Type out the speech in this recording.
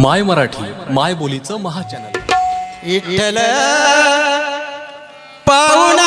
माय मराठी माय बोलीचं महाचॅनल विठ्ठल पाहुणा